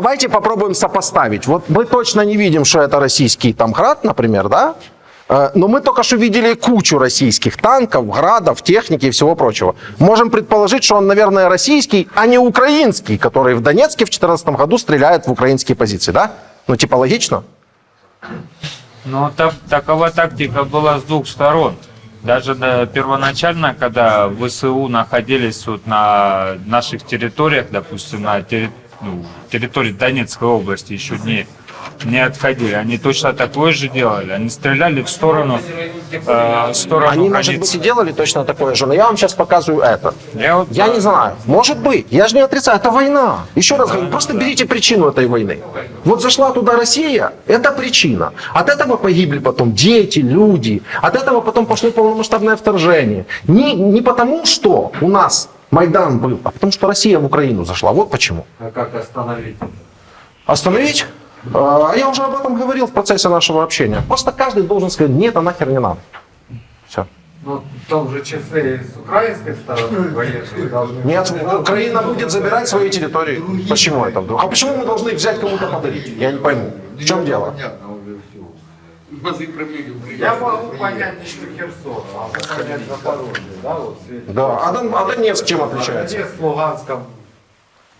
давайте попробуем сопоставить. Вот мы точно не видим, что это российский там град, например, да? Э, Но мы только что видели кучу российских танков, градов, техники и всего прочего. Можем предположить, что он, наверное, российский, а не украинский, который в Донецке в 2014 году стреляет в украинские позиции, да? Ну, типа логично? Ну, так, такова тактика была с двух сторон. Даже да, первоначально, когда ВСУ находились вот на наших территориях, допустим, на терри- ну, территории Донецкой области, еще не, не отходили, они точно такое же делали. Они стреляли в сторону, э, в сторону Они, может границ. быть, и делали точно такое же, но я вам сейчас показываю это. Я вот, Я э, не знаю. Может быть. Я же не отрицаю. Это война. Еще раз говорю, просто берите причину этой войны. Вот зашла туда Россия, это причина. От этого погибли потом дети, люди. От этого потом пошло полномасштабное вторжение. Не, не потому, что у нас Майдан был, а потому, что Россия в Украину зашла. Вот почему. А как остановить? Остановить? А я уже об этом говорил в процессе нашего общения. Просто каждый должен сказать, нет, это нахер не надо. Все. Ну, в том же числе и с украинской стороны военные должны... Нет, Украина будет забирать свои территории. Почему это вдруг? А почему мы должны взять кому-то подарить? Я не пойму. В чем дело? Базы пробили Я могу понять еще Херсон, а понять Запорожье, да, вот. Да. А, Дон- а Донецк чем отличается? Донецк, Луганском.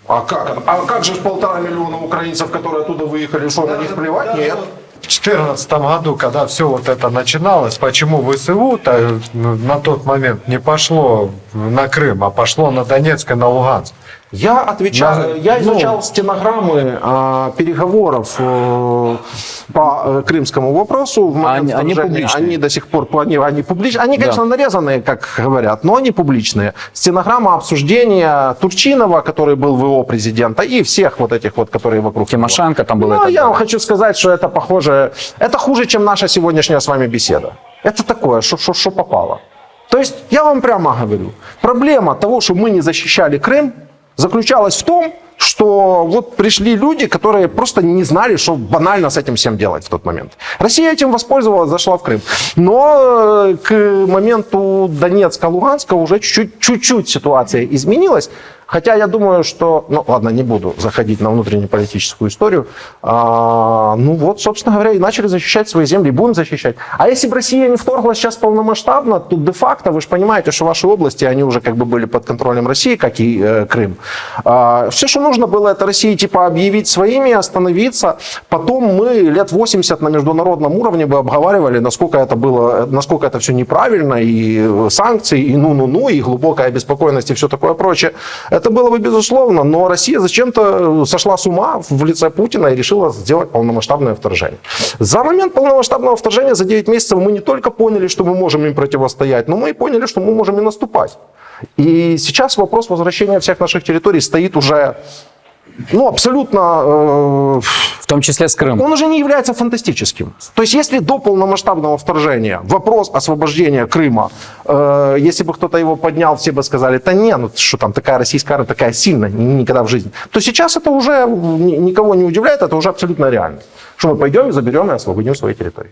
А как? А как же полтора миллиона украинцев, которые оттуда выехали, что на них плевать? Нет. В 2014 году, когда все вот это начиналось, почему ВСУ-то ну, на тот момент не пошло на Крым, а пошло на Донецк и на Луганск? Я отвечал, я ну- изучал стенограммы а, переговоров э, по э, крымскому вопросу. В Они- они публичные. Они до сих пор, они, они публичные. Они, конечно, нарезанные, как говорят, но они публичные. Стенограмма обсуждения Турчинова, который был ВО президента, и всех вот этих вот, которые вокруг. Тимошенко там был. Ну, я вам хочу сказать, что это похоже, это хуже, чем наша сегодняшняя с вами беседа. Это такое, что попало. То есть, я вам прямо говорю, проблема того, что мы не защищали Крым, заключалась в том, что вот пришли люди, которые просто не знали, что банально с этим всем делать в тот момент. Россия этим воспользовалась, зашла в Крым. Но э, к моменту Донецка-Луганска уже чуть-чуть, чуть-чуть ситуация изменилась. Хотя я думаю, что... Ну, ладно, не буду заходить на внутреннеполитическую историю. А, ну вот, собственно говоря, и начали защищать свои земли, и будем защищать. А если бы Россия не вторглась сейчас полномасштабно, то де-факто, вы же понимаете, что ваши области, они уже как бы были под контролем России, как и э, Крым. А, все, что нужно было, это России типа объявить своими, остановиться. Потом мы лет 80 на международном уровне бы обговаривали, насколько это было, насколько это все неправильно, и э, санкции, и ну-ну-ну, и глубокая обеспокоенность, и все такое прочее. Это было бы безусловно, но Россия зачем-то сошла с ума в лице Путина и решила сделать полномасштабное вторжение. За момент полномасштабного вторжения, за 9 месяцев, мы не только поняли, что мы можем им противостоять, но мы и поняли, что мы можем и наступать. И сейчас вопрос возвращения всех наших территорий стоит уже ну, абсолютно э, В том числе с Крымом. он уже не является фантастическим. То есть, если до полномасштабного вторжения вопрос освобождения Крыма, э, если бы кто-то его поднял, все бы сказали, да не, ну что там такая российская армия такая сильная, ни- никогда в жизни. То сейчас это уже ни- никого не удивляет, это уже абсолютно реально. Что мы пойдем заберем и освободим свои территории.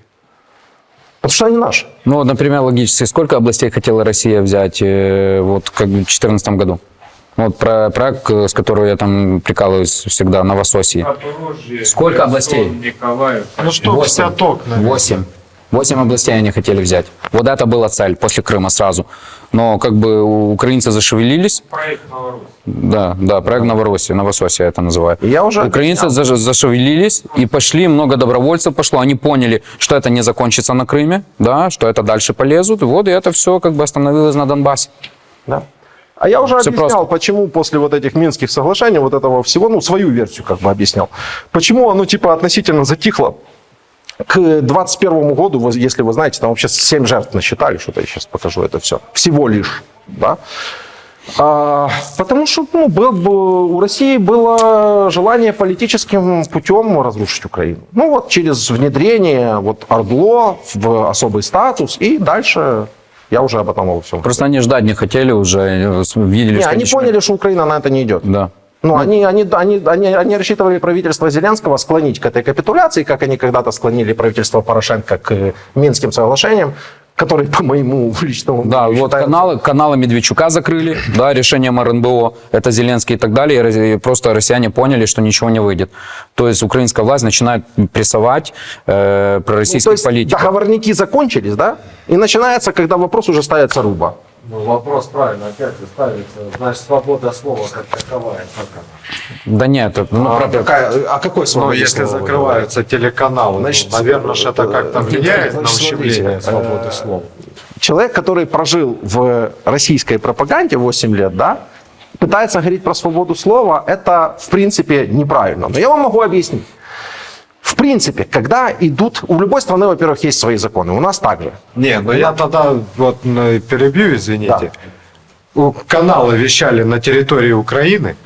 Потому что они наши. Ну, вот, например, логически, сколько областей хотела Россия взять э, вот как бы в 2014 году? Вот про проект, с которого я там прикалываюсь всегда, Новососье. Запорожье, Сколько областей? Николаев. Ну что, Восемь. пяток, наверное. Восемь. Восемь областей они хотели взять. Вот это была цель после Крыма сразу. Но как бы украинцы зашевелились. Проект Новороссия. Да, да, проект Новороссия, Новососия это называют. И я уже Украинцы заж- зашевелились и пошли, много добровольцев пошло. Они поняли, что это не закончится на Крыме, да, что это дальше полезут. Вот и это все как бы остановилось на Донбассе. Да. А я уже Всё объяснял, просто. почему после вот этих Минских соглашений, вот этого всего, ну, свою версию как бы объяснял. Почему оно типа относительно затихло к 21 году, если вы знаете, там вообще 7 жертв насчитали, что-то я сейчас покажу это все. Всего лишь, да. А, потому что ну, был, бы- у России было желание политическим путем разрушить Украину. Ну вот через внедрение вот Ордло в особый статус и дальше я уже об этом обо всем. Просто они ждать не хотели уже, э, видели, Не, что они ничего- поняли, что Украина на это не идет. Да. Ну, они, они, они, они, они рассчитывали правительство Зеленского склонить к этой капитуляции, как они когда-то склонили правительство Порошенко к э, Минским соглашениям. Который, по моему личному Да, мнению, вот считается- каналы, каналы Медведчука закрыли, да, решением РНБО, это Зеленский и так далее, и просто россияне поняли, что ничего не выйдет. То есть украинская власть начинает прессовать э, Ну, то пророссийских есть политиков. договорники закончились, да? И начинается, когда вопрос уже ставится руба. Ну, вопрос правильно опять же ставится. Значит, свобода слова как таковая. как она? Да нет, это, ну, А, правда, какая- а какой Ну, свободе если слова закрываются телеканалы, Значит, ну, наверное, это как-то э, влияет на значит, ущемление смотрите, свободы э, слова. человек, который прожил в российской пропаганде 8 лет, да, пытается говорить про свободу слова, это в принципе неправильно. Но я вам могу объяснить. В принципе, когда идут... У любой страны, во-первых, есть свои законы. У нас также. Не, ну я тогда вот ну, перебью, извините. У- Каналы вещали на территории Украины.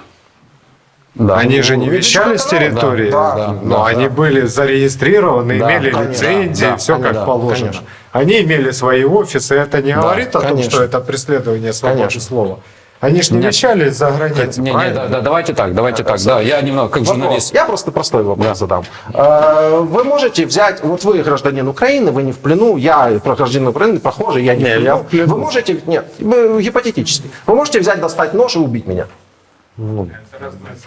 да. Они же не Ну, вещали с территории, да, да, но да, они были зарегистрированы, Да, имели конечно, лицензии, да, все как да, положено. конечно. Они имели свои офисы, это не говорит о том, конечно. что это преследование свободы Конечно. слова. Они же не Нет. вещали за границей, Не, не, да, да, давайте так, давайте так, да, я немного как Вопрос. журналист. Я просто простой вопрос задам. Э, Вы можете взять, вот вы гражданин Украины, вы не в плену, я гражданин Украины похоже, я не, в плену. Вы можете, нет, гипотетически, вы можете взять, достать нож и убить меня.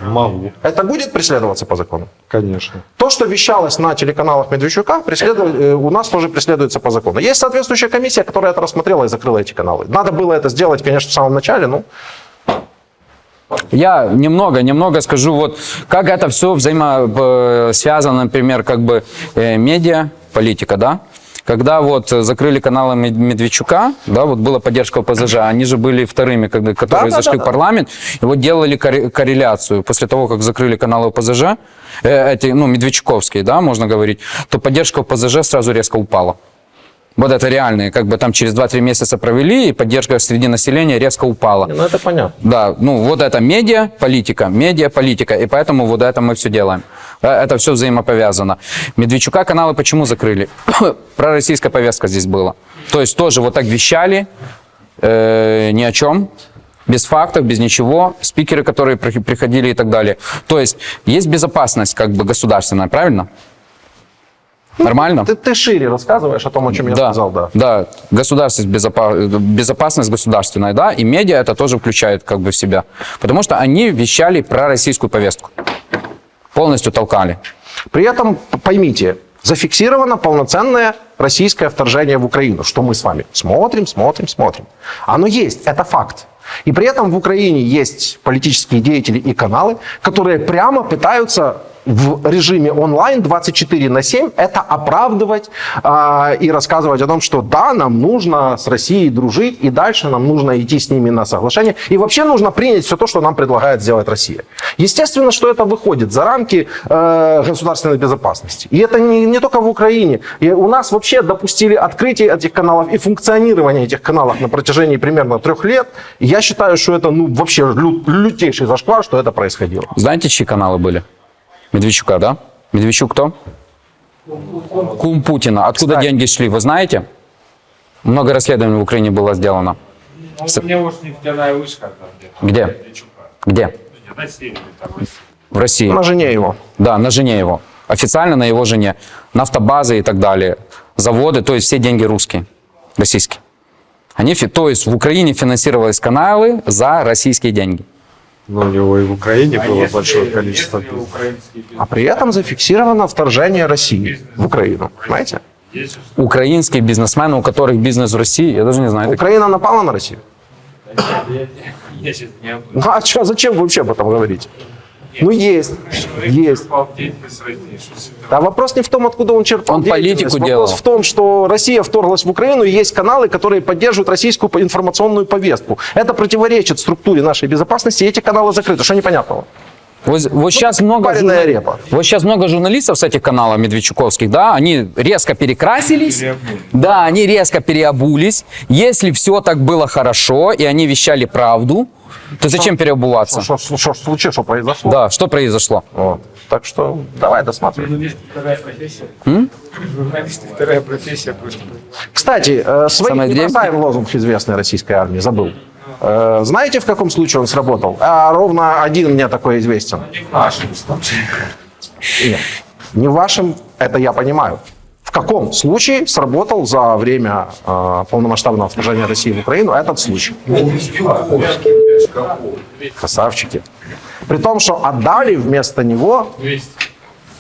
Могу, Это будет преследоваться по закону? конечно. То, что вещалось на телеканалах Медведчука, преследует- э, у нас тоже преследуется по закону. Есть соответствующая комиссия, которая это рассмотрела и закрыла эти каналы. Надо было это сделать, конечно, в самом начале, ну, Я немного, немного скажу, вот как это все взаимосвязано, например, как бы э, медиа, политика, да? Когда вот закрыли каналы Мед- Медведчука, да, вот была поддержка ОПЗЖ, они же были вторыми, когда, которые да, зашли да, в парламент, и вот делали корре- корреляцию. После того, как закрыли каналы ОПЗЖ, э, эти, ну, Медведчуковские, да, можно говорить, то поддержка ОПЗЖ сразу резко упала. Вот это реальные, как бы там через 2-3 месяца провели, и поддержка среди населения резко упала. ну это понятно. Да, ну вот это медиа, политика, медиа, политика, и поэтому вот это мы все делаем. Э, Это все взаимоповязано. Медведчука каналы почему закрыли? Пророссийская повестка здесь была. То есть тоже вот так вещали, э, ни о чем, без фактов, без ничего, спикеры, которые при- приходили и так далее. То есть есть безопасность как бы государственная, правильно? Нормально? Ты, ты шире рассказываешь о том, о чем я сказал, да. Да, государственность, безопа- безопасность государственная, да, и медиа это тоже включает как бы в себя. Потому что они вещали про российскую повестку. Полностью толкали. При этом, поймите, зафиксировано полноценное российское вторжение в Украину, что мы с вами смотрим, смотрим, смотрим. Оно есть, это факт. И при этом в Украине есть политические деятели и каналы, которые прямо пытаются в режиме онлайн 24 на 7 это оправдывать а, и рассказывать о том, что да, нам нужно с Россией дружить, и дальше нам нужно идти с ними на соглашение. И вообще нужно принять все то, что нам предлагает сделать Россия. Естественно, что это выходит за рамки э, государственной безопасности. И это не, не только в Украине. И у нас вообще допустили открытие этих каналов и функционирование этих каналов на протяжении примерно трех лет. И я считаю, что это ну, вообще лю- лютейший зашквар, что это происходило. Знаете, чьи каналы были? Медведчука, да? Медведчук кто? Кум Путина. Откуда Кстати. деньги шли, вы знаете? Много расследований в Украине было сделано. Ну, у него уж нефтяная вышка там. Где? Где? Не, На севере там. в России. В России. На жене его. Да, на жене его. Официально на его жене. Нафтобазы и так далее. Заводы, то есть все деньги русские, российские. Они, то есть в Украине финансировались каналы за российские деньги. Но у него и в Украине А было если- большое количество если бизнес? А при этом зафиксировано вторжение России в Украину. Понимаете? Украинские бизнесмены, у которых бизнес в России, я даже не знаю. Украина напала на Россию. Я Ну а чё, зачем вы вообще об этом говорите? Ну есть, есть. Да вопрос не в том, откуда он черпал Он политику Вопрос делал. в том, что Россия вторглась в Украину, и есть каналы, которые поддерживают российскую информационную повестку. Это противоречит структуре нашей безопасности, и эти каналы закрыты. Что непонятного? Вот, вот сейчас много журна- репа. Вот сейчас много журналистов с этих каналов медведчуковских, да, они резко перекрасились, Переобулись. да, они резко переобулись. Если все так было хорошо и они вещали правду, то зачем переобуваться? Что, что, что случилось, что произошло? Да, что произошло? Вот. Так что давай досматривай. Журналист вторая профессия. Журналист вторая профессия просто. Кстати, э, свои Самое не бросаем лозунг известной российской армии, забыл. Э, знаете, в каком случае он сработал? А ровно один мне такой известен. Нет, не в вашем, это я понимаю. В каком случае сработал за время э, полномасштабного вторжения России в Украину этот случай? Красавчики. При том, что отдали вместо него...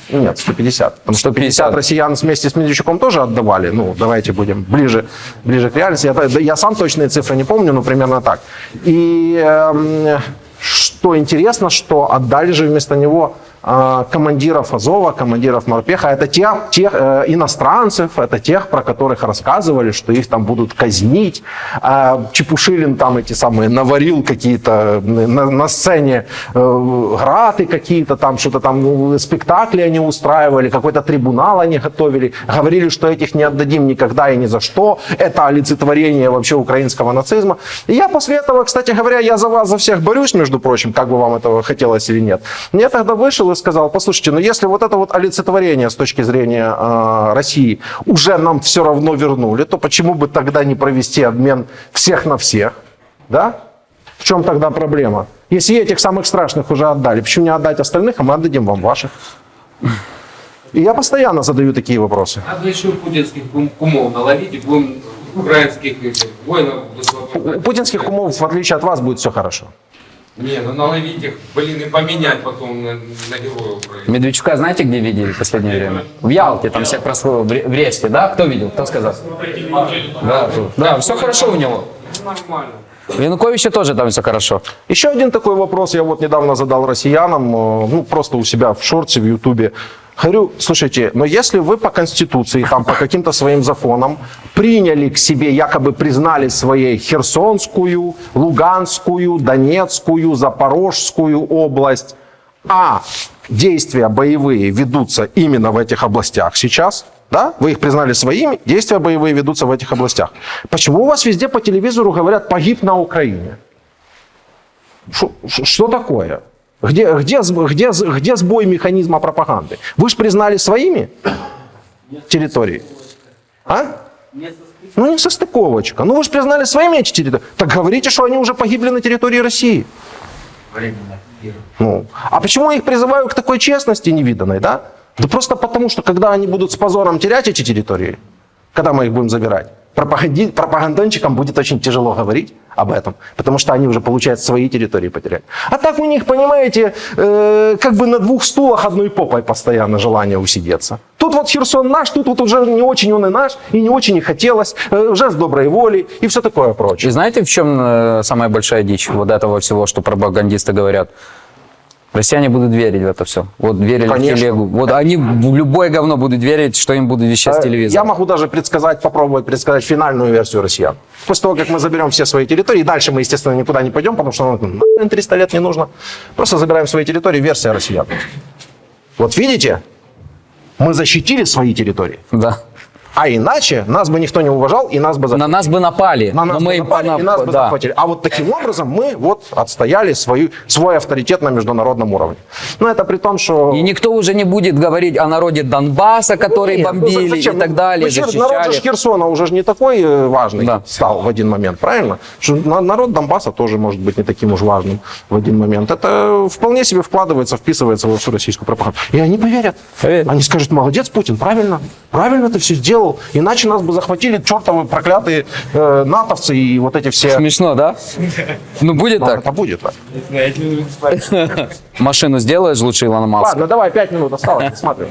Ну, Нет, 150. Потому что 50 150. россиян вместе с Медведчуком тоже отдавали. Ну, давайте будем ближе, ближе к реальности. Я, я сам точные цифры не помню, но примерно так. И эм, что интересно, что отдали же вместо него э, командиров Азова, командиров Морпеха. Это те, тех э, иностранцев, это тех, про которых рассказывали, что их там будут казнить. А Чепушилин там эти самые наварил какие-то на, на сцене э, граты какие-то там, что-то там ну, спектакли они устраивали, какой-то трибунал они готовили. Говорили, что этих не отдадим никогда и ни за что. Это олицетворение вообще украинского нацизма. И я после этого, кстати говоря, я за вас, за всех борюсь, между прочим, как бы вам этого хотелось или нет. Я тогда вышел и сказал, послушайте, ну если вот это вот олицетворение с точки зрения э, России уже нам все равно вернули, то почему бы тогда не провести обмен всех на всех? Да? В чем тогда проблема? Если этих самых страшных уже отдали, почему не отдать остальных, а мы отдадим вам ваших? И я постоянно задаю такие вопросы. Надо еще путинских кум- кумов наловить и будем украинских воинов У путинских умов, в отличие от вас, будет все хорошо. Не, ну наловить их, блин, и поменять потом на, на героя Украины. Медведчука знаете, где видели в последнее время? В Ялте, там всех прослыл, в Ре- в Ресте, да? Кто видел? Кто сказал? Да, да, все хорошо у него. Нормально. У Януковича тоже там все хорошо. Еще один такой вопрос я вот недавно задал россиянам, э, ну просто у себя в шорте, в ютубе. Говорю, слушайте, но если вы по Конституции, там по каким-то своим законам приняли к себе, якобы признали своей Херсонскую, Луганскую, Донецкую, Запорожскую область, а действия боевые ведутся именно в этих областях сейчас, да, вы их признали своими, действия боевые ведутся в этих областях. Почему у вас везде по телевизору говорят «погиб на Украине»? Ш- Что такое? Где, где, где, где сбой механизма пропаганды? Вы же признали своими территории? А? Ну, не состыковочка. Ну, вы же признали своими эти территории. Так говорите, что они уже погибли на территории России. Ну, а почему я их призываю к такой честности невиданной, да? Да просто потому, что когда они будут с позором терять эти территории, когда мы их будем забирать, пропаганди- пропагандончикам будет очень тяжело говорить об этом, потому что они уже, получается, свои территории потеряли. А так у них, понимаете, э, как бы на двух стулах одной попой постоянно желание усидеться. Тут вот Херсон наш, тут вот уже не очень он и наш, и не очень и хотелось, э, уже с доброй воли и все такое прочее. И знаете, в чем э, самая большая дичь вот этого всего, что пропагандисты говорят? Россияне будут верить в это все. Вот верили Конечно. в телегу. Вот они в любое говно будут верить, что им будут вещать с Э, телевизора. Я могу даже предсказать, попробовать предсказать финальную версию россиян. После того, как мы заберем все свои территории, дальше мы, естественно, никуда не пойдем, потому что нам нахрен 300 лет не нужно. Просто забираем свои территории, версия россиян. Вот видите, мы защитили свои территории, Да. А иначе нас бы никто не уважал, и нас бы На захватили. нас бы напали. На нас но бы мы напали, понап- и нас бы да. захватили. А вот таким образом мы вот отстояли свою, свой авторитет на международном уровне. Но это при том, что... И никто уже не будет говорить о народе Донбасса, который Нет, ну бомбили зачем? и так далее, Ну, Хер- Народ же защищали. Херсона уже не такой э, важный Да. стал в один момент, правильно? Что на- народ Донбасса тоже может быть не таким уж важным в один момент. Это вполне себе вкладывается, вписывается во всю российскую пропаганду. И они поверят. Поверят. Они скажут, молодец, Путин, правильно, правильно ты все сделал. Иначе нас бы захватили чертовы проклятые э, натовцы и вот эти все... Смешно, да? Ну, будет Ну, так. Это будет. да. Машину сделаешь лучше Илона Маска. Ладно, давай, пять минут осталось, смотрим.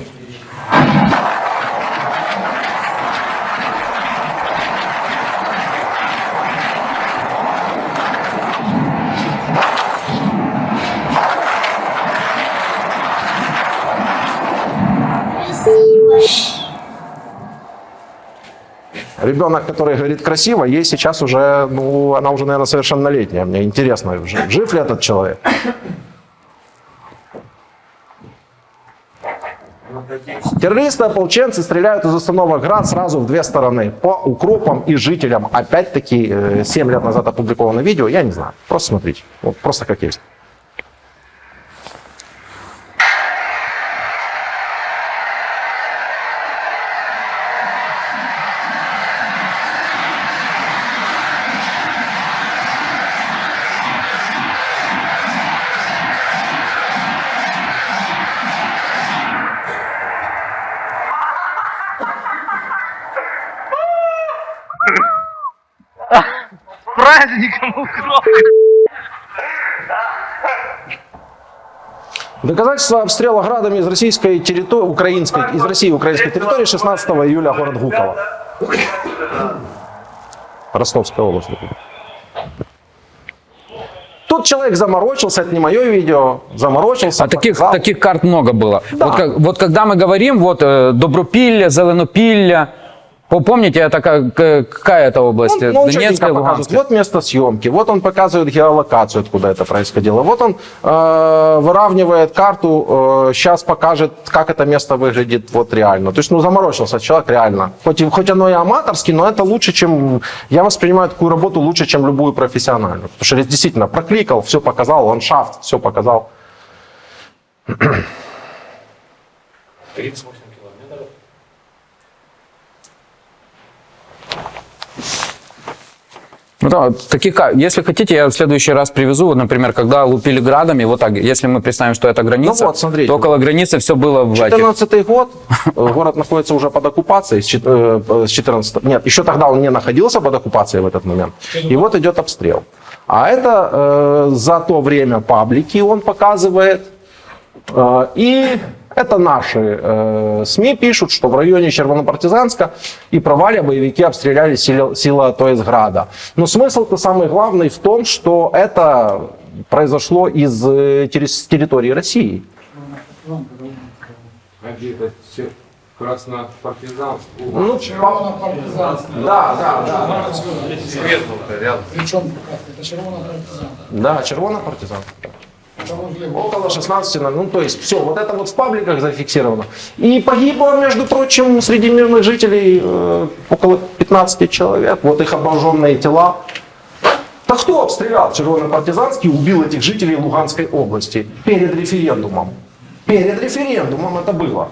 Ребенок, который говорит красиво, ей сейчас уже, ну, она уже, наверное, совершеннолетняя. Мне интересно, жив, жив ли этот человек? Террористы, ополченцы стреляют из установок ГРАД сразу в две стороны. По укропам и жителям. Опять-таки, э, 7 лет назад опубликовано видео, я не знаю. Просто смотрите. Вот просто как есть. Доказательства обстрела градами из российской территории, украинской, из России украинской территории 16 июля город Гуково. Ростовская область. Тут человек заморочился, это не мое видео, заморочился. А таких, показал. таких карт много было. Да. Вот, как- вот когда мы говорим, вот э, Добропилля, Зеленопилля, помните, это как, какая это область? Он, ну, он Донецкая. Луганская? Вот место съемки, вот он показывает геолокацию, откуда это происходило. Вот он э, выравнивает карту, сейчас покажет, как это место выглядит вот реально. То есть, ну, заморочился человек реально. Хоть, хоть оно и аматорски, но это лучше, чем... Я воспринимаю такую работу лучше, чем любую профессиональную. Потому что действительно прокликал, все показал, ландшафт, все показал. 38 Ну да, таких, если хотите, я в следующий раз привезу, вот, например, когда лупили градами, вот так, если мы представим, что это граница, Ну вот, смотрите. то около границы все было в этих. 14 год, э, город находится уже под оккупацией с чет- э, с 14 Нет, еще тогда он не находился под оккупацией в этот момент. И вот идет обстрел. А это э, за то время паблики он показывает. Э, и это наши э, СМИ пишут, что в районе Червонопартизанска и Проваля боевики обстреляли сила, сила Тоисграда. Но смысл-то самый главный в том, что это произошло из э, терри- территории России. Где это все краснопартизанский. Ну, да, да, да. Свет был рядом. Причем это червона партизан. Да, червона партизан. Это возле Около 16, ну то есть все, вот это вот в пабликах зафиксировано. И погибло, между прочим, среди мирных жителей э, около 15 человек. Вот их обожженные тела. Да кто обстрелял червоно-партизанский убил этих жителей Луганской области перед референдумом? Перед референдумом это было.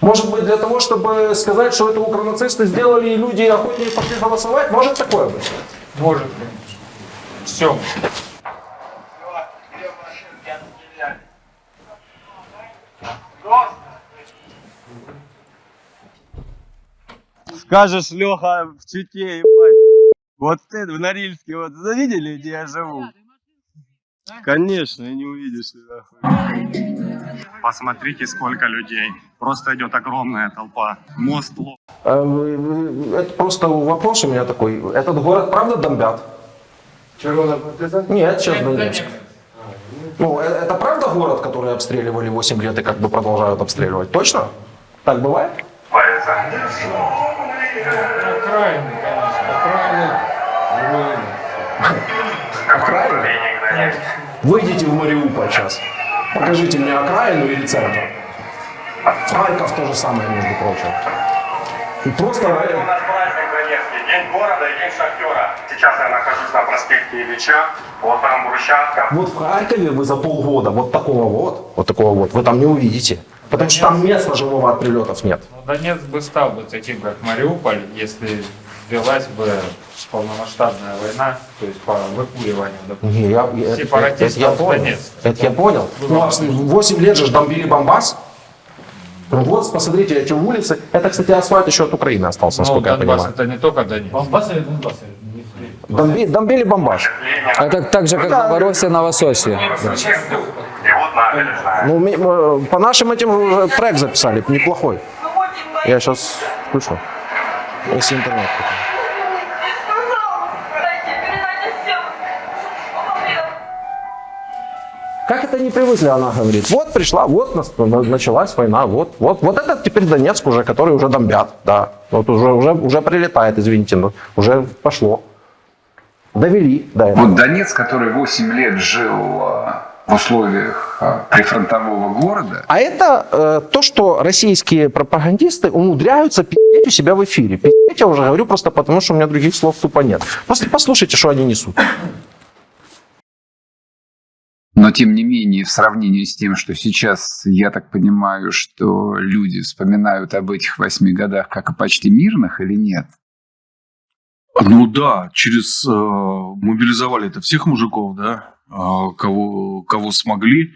Может быть, для того, чтобы сказать, что это укронацисты сделали, и люди охотнее пошли голосовать? Может такое быть? Может. Все. Скажешь, Леха, в Чите, ебать. Вот ты в Норильске, вот завидели, где я живу? Конечно, не увидишь. Посмотрите, сколько людей. Просто идет огромная толпа. Мост ло- Э, Это просто вопрос у меня такой. Этот город правда бомбят? Червона партизан? Нет, сейчас Донецк. Ну, э- это правда город, который обстреливали 8 лет и как бы продолжают обстреливать? Точно? Так бывает? Окраины, конечно. Окраины? Выйдите в Мариуполь сейчас. Покажите мне окраину или центр. Харьков то же самое, между прочим. И Просто... Донецкий, День города и День шахтера. Сейчас я нахожусь на проспекте Ильича, вот там брусчатка. Вот в Харькове вы за полгода вот такого вот, вот такого вот, вы там не увидите. Потому что там места живого от прилетов нет. Ну, Донецк бы стал бы таким, как Мариуполь, если велась бы полномасштабная война, то есть по выкуриванию, допустим. Я, я- это, Сепаратистов это я понял. Донецк. Это я понял. Ну, а 8 лет же ж бомбили Бомбас. Ну вот, посмотрите, эти улицы. Это, кстати, асфальт еще от Украины остался, Ну, насколько я Донбасс понимаю. это не только Донецк. Бомбас или Донбасс? Бомби- бомбили Бомбас. Это так же, как Новороссия, Новососье. И вот набережная. Ну, э, по нашим этим уже трек записали, неплохой. Я сейчас включу. Если интернет. Как это не привыкли, она говорит. Вот пришла, вот началась война, вот, вот, вот это теперь Донецк уже, который уже бомбят, да. Вот уже, уже, уже прилетает, извините, но уже пошло. Довели до этого. Вот Донец, который 8 лет жил э, в условиях э, прифронтового города, А это э, то, что российские пропагандисты умудряются пи***ть у себя в эфире. Пи***ть я уже говорю просто потому, что у меня других слов тупо нет. Просто послушайте, что они несут. Но тем не менее в сравнении с тем, что сейчас, я так понимаю, что люди вспоминают об этих восьми годах как о почти мирных или нет? Ну да, через э, мобилизовали это всех мужиков, да, А кого, кого смогли,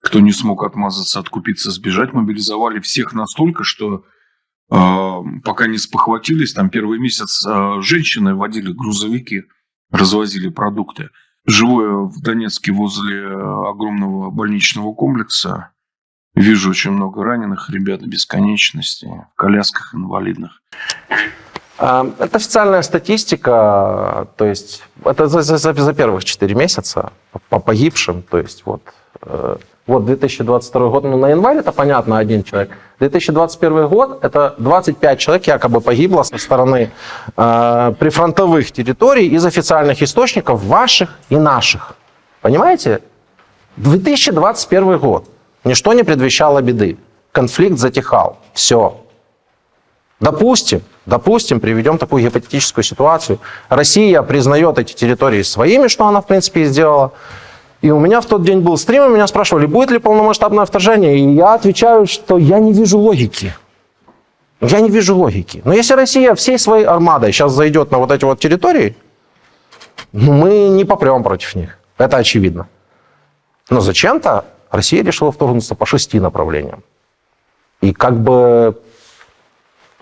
кто не смог отмазаться, откупиться, сбежать, мобилизовали всех настолько, что э, пока не спохватились, там первый месяц э, женщины водили грузовики развозили продукты. Живу в Донецке возле э, огромного больничного комплекса. Вижу очень много раненых ребят бесконечности, в колясках инвалидных. А, Это официальная статистика, то есть это за, за- за- за первых 4 месяца по погибшим, то есть вот, э, вот 2022 год, ну на январь это понятно, один человек. 2021 год это 25 человек якобы погибло со стороны э, прифронтовых территорий из официальных источников ваших и наших. Понимаете? 2021 год. Ничто не предвещало беды. Конфликт затихал. Все. Допустим, допустим, приведем такую гипотетическую ситуацию. Россия признает эти территории своими, что она, в принципе, и сделала. И у меня в тот день был стрим, и меня спрашивали, будет ли полномасштабное вторжение. И я отвечаю, что я не вижу логики. Я не вижу логики. Но если Россия всей своей армадой сейчас зайдет на вот эти вот территории, ну, мы не попрем против них. Это очевидно. Но зачем-то Россия решила вторгнуться по шести направлениям. И как бы,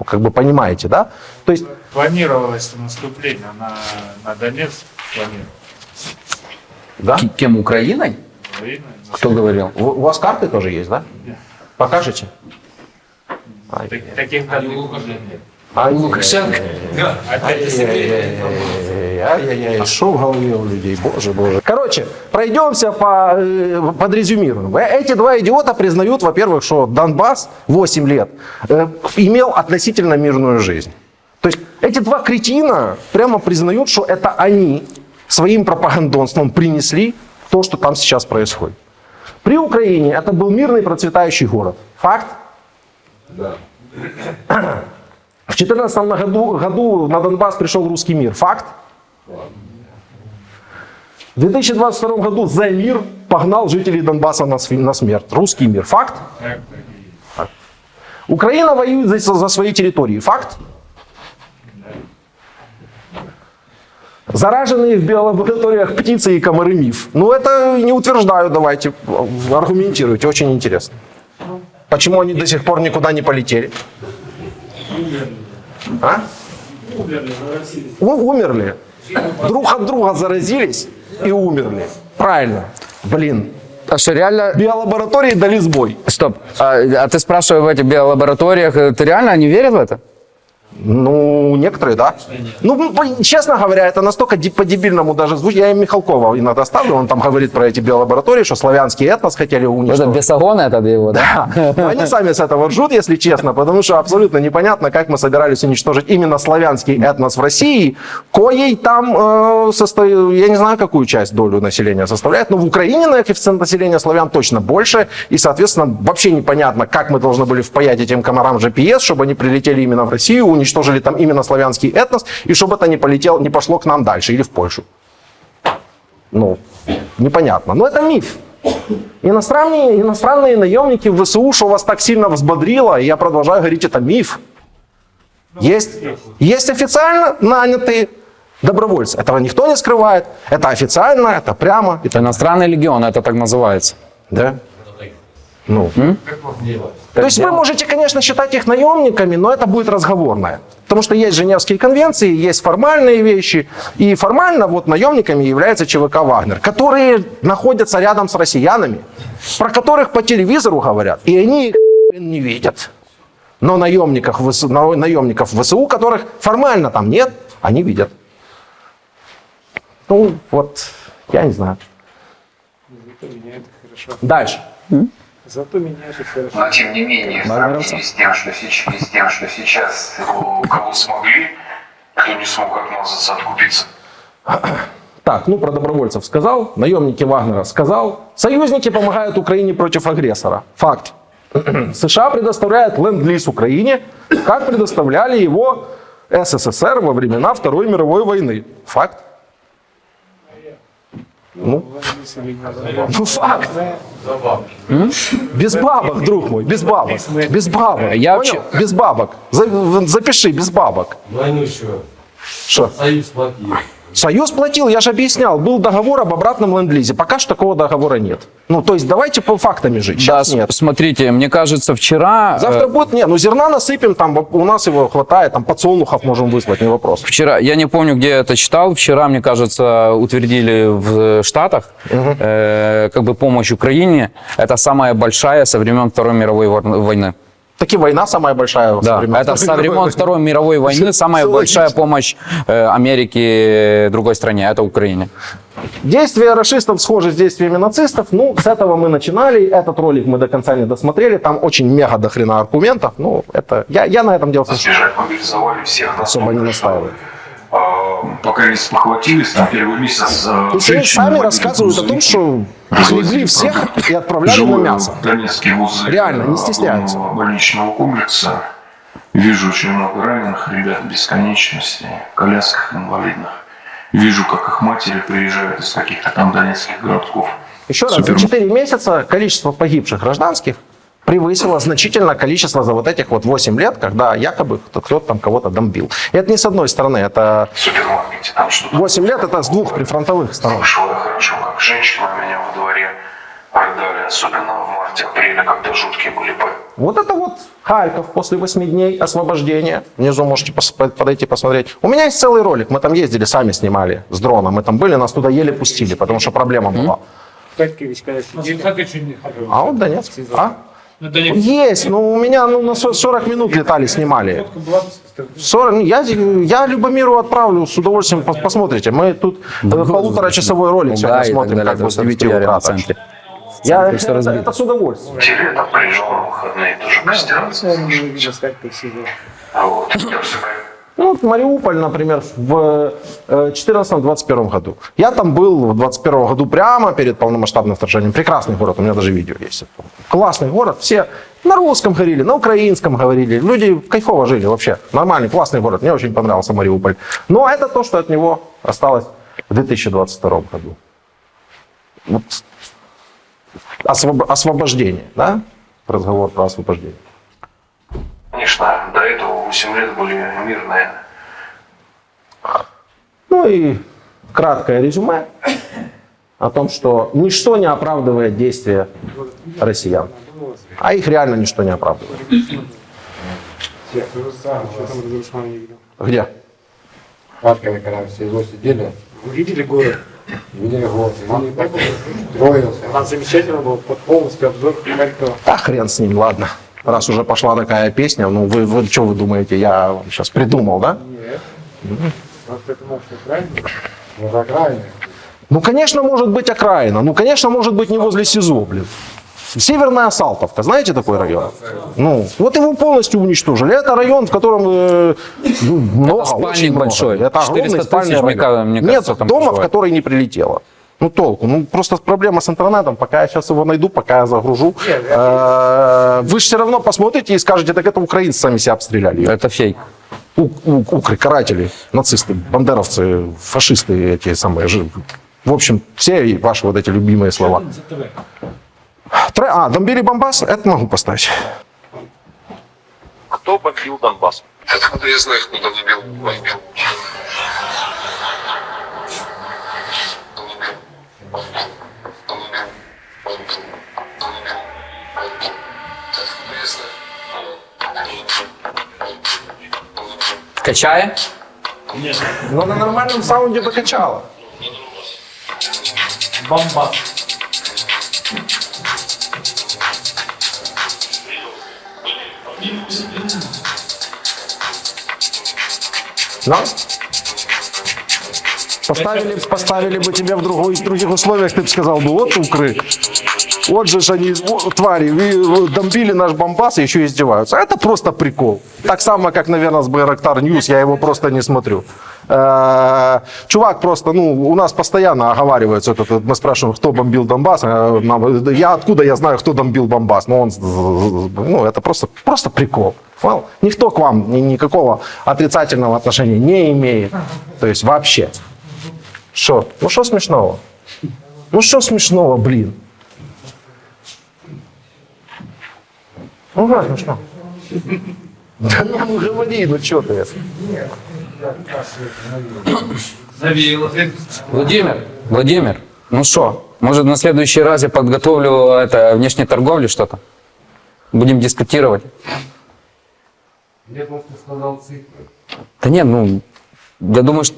как бы понимаете, да? То есть Планировалось наступление на, на Донецк. Планировалось. Да? К- Кем, Украиной? Украина. Кто говорил? У у вас карты тоже есть, да? Покажете? Ай, Так- Таких нет. ай, Лукашенко? Опять из Ай-яй-яй, что в голове у людей, боже, боже. Короче, пройдемся по, э, подрезюмируем. Э, Эти два идиота признают, во-первых, что Донбасс 8 лет э, имел относительно мирную жизнь. То есть эти два кретина прямо признают, что это они своим пропагандонством принесли то, что там сейчас происходит. При Украине это был мирный процветающий город. Факт? В 2014 году, году на Донбасс пришел русский мир. Факт? В 2022 году за мир погнал жителей Донбасса на смерть. Русский мир. Факт? Факт. Украина воюет за, за свои территории. Факт? Зараженные в биолабораториях птицы и комары миф. Ну, это не утверждаю, давайте. Аргументируйте, очень интересно. Почему они до сих пор никуда не полетели? А? У- умерли. Друг от друга заразились и умерли. Правильно. Блин. А что, реально... Биолаборатории дали сбой. Стоп. А, а ты спрашиваешь в этих биолабораториях, э, ты реально, они верят в это? Ну, некоторые, да. Ну, честно говоря, это настолько по-дебильному даже звучит. Я им Михалкова иногда ставлю, он там говорит про эти биолаборатории, что славянский этнос хотели Это уничтожить. бесогон этот его, да? Но они сами с этого ржут, если честно, потому что абсолютно непонятно, как мы собирались уничтожить именно славянский этнос в России, коей там э, состо- я не знаю, какую часть долю населения составляет, но в Украине на коэффициент населения славян точно больше, и, соответственно, вообще непонятно, как мы должны были впаять этим комарам GPS, чтобы они прилетели именно в Россию, уничтожили там именно славянский этнос, и чтобы это не, полетело, не пошло к нам дальше или в Польшу. Ну, непонятно. Но это миф. Иностранные, иностранные наемники в ВСУ, что вас так сильно взбодрило, и я продолжаю говорить, это миф. Есть, есть официально нанятые добровольцы. Этого никто не скрывает. Это официально, это прямо. Это иностранный легион, это так называется. Да? Ну. То есть вы можете, конечно, считать их наемниками, но это будет разговорное. Потому что есть Женевские конвенции, есть формальные вещи. И формально вот наемниками является ЧВК «Вагнер», которые находятся рядом с россиянами, про которых по телевизору говорят, и они их не видят. Но наемников, наемников ВСУ, которых формально там нет, они видят. Ну, вот, я не знаю. Дальше. Но тем не менее, в сравнении с тем, что сейчас, с тем, что сейчас У кого смогли, кто не смог отмазаться, откупиться. Так, ну про добровольцев сказал, наемники Вагнера сказал, союзники помогают Украине против агрессора. Факт. США предоставляют ленд-лиз Украине, как предоставляли его СССР во времена Второй мировой войны. Факт. Ну, ну факт. Без бабок, друг мой, без бабок. Без бабок. Я Понял? Без бабок. За- Запиши, без бабок. Войну еще. Что? Союз платил. Союз платил, я же объяснял, был договор об обратном ленд-лизе. Пока что такого договора нет. Ну, то есть давайте по фактами жить. Да, Сейчас с- нет. смотрите, мне кажется, вчера... э, Завтра будет, нет, ну зерна насыпем, там у нас его хватает, там подсолнухов можем выслать, не вопрос. Вчера, я не помню, где я это читал, вчера, мне кажется, утвердили в Штатах э, как бы помощь Украине. Это самая большая со времен Второй мировой войны. Таки война самая большая. Да, времен это со Второй времен мировой Второй мировой войны самая большая помощь э, Америки другой стране, это Украине. Действия расистов схожи с действиями нацистов. Ну, с этого мы начинали. Этот ролик мы до конца не досмотрели. Там очень мега до хрена аргументов. Ну, это... Я, я на этом дело Сбежать мобилизовали всех. особо не настаиваю. А, Пока не спохватились, там первый месяц э, есть они женщины сами рассказывают о том, что легли всех и отправляли на мясо. Донецкие вузы. Реально, не э, стесняются. больничного комплекса. Вижу очень много раненых ребят бесконечности, колясках инвалидных. Вижу, как их матери приезжают из каких-то там донецких городков. Еще раз, Супер. за 4 месяца количество погибших гражданских превысило значительно количество за вот этих вот 8 лет, когда якобы кто- кто-то там кого-то домбил. И это не с одной стороны, это В супермаркете там что-то 8 лет, это с двух прифронтовых сторон. Вышло я хорошо, как женщина меня во дворе продали, особенно в марте-апреле, когда жуткие были бои. Вот это вот Харьков после 8 дней освобождения. Внизу можете подойти посмотреть. У меня есть целый ролик, мы там ездили, сами снимали с дрона. Мы там были, нас туда еле пустили, потому что проблема была. А вот Донецк. А? Есть, но у меня ну, на со- 40 минут летали, снимали. 40, ну, я, я Любомиру отправлю, с удовольствием пос- посмотрите. Мы тут э, полуторачасовой ролик сегодня Да, смотрим, далее. как бы с Это 9 хуярим утра. Я, это, разбито. это с удовольствием. Летом приезжал на выходные тоже постираться. А вот, Ну, вот Мариуполь, например, в 2014-2021 году. Я там был в 2021 году прямо перед полномасштабным вторжением. Прекрасный город, у меня даже видео есть. Классный город, все на русском говорили, на украинском говорили. Люди кайфово жили вообще. Нормальный, классный город. Мне очень понравился Мариуполь. Но это то, что от него осталось в 2022 году. Вот освоб- освобождение, да? Разговор про освобождение. Конечно, до этого 8 лет были мирные. Ну и краткое резюме о том, что ничто не оправдывает действия россиян. А их реально ничто не оправдывает. Где? Харькове, когда все его сидели, вы видели город? Видели город. Он так строился. Там замечательно был под полностью обзор Харькова. А хрен с ним, ладно. Раз уже пошла такая песня, ну вы, вы что вы думаете, я вам сейчас придумал, да? Просто это может быть. Ну, за окраиной. Ну, конечно, может быть окраина. Ну, конечно, может быть не возле СИЗО, блин. Северная Салтовка, знаете такой район? Ну, вот его полностью уничтожили. Это район, в котором э, ну, много, спальник очень много. большой. Это 400 огромный спальный район. мне Нет кажется, там дома, в проживает. который не прилетело. Ну, толку. Ну, просто проблема с интернетом. Пока я сейчас его найду, пока я загружу. Э, Вы же все равно посмотрите и скажете, так это украинцы сами себя обстреляли. Это фейк. У- у- укры, каратели, нацисты, бандеровцы, фашисты эти самые. В общем, все ваши вот эти любимые слова. Тре- А, Донбили Бомбас, это могу поставить. Кто бомбил Донбасс? Откуда я знаю, кто там бомбил? Бомбил? Качая? Но на нормальном саунде покачало. Бомба. Да? Поставили, поставили бы тебя в, другой, в других условиях, ты бы сказал бы, вот укры. Вот же они, о, твари, вы бомбили наш Донбасс и еще издеваются. Это просто прикол. Так само, как, наверное, с Байрактар News, я его просто не смотрю. Э, Чувак просто, ну, у нас постоянно оговаривается, этот, вот мы спрашиваем, кто бомбил Донбасс, а нам, я откуда я знаю, кто бомбил Донбасс, но он, ну, это просто, просто прикол. Well, никто к вам ни- никакого отрицательного отношения не имеет. То есть вообще. Что? Ну что смешного? Ну что смешного, блин? Ну да, смешно. Да ну говори, ну что ты? Владимир, Владимир, ну что, может на следующий раз я подготовлю это внешней торговли что-то? Будем дискутировать. Я просто сказал цифры. Да нет, ну, я думаю, что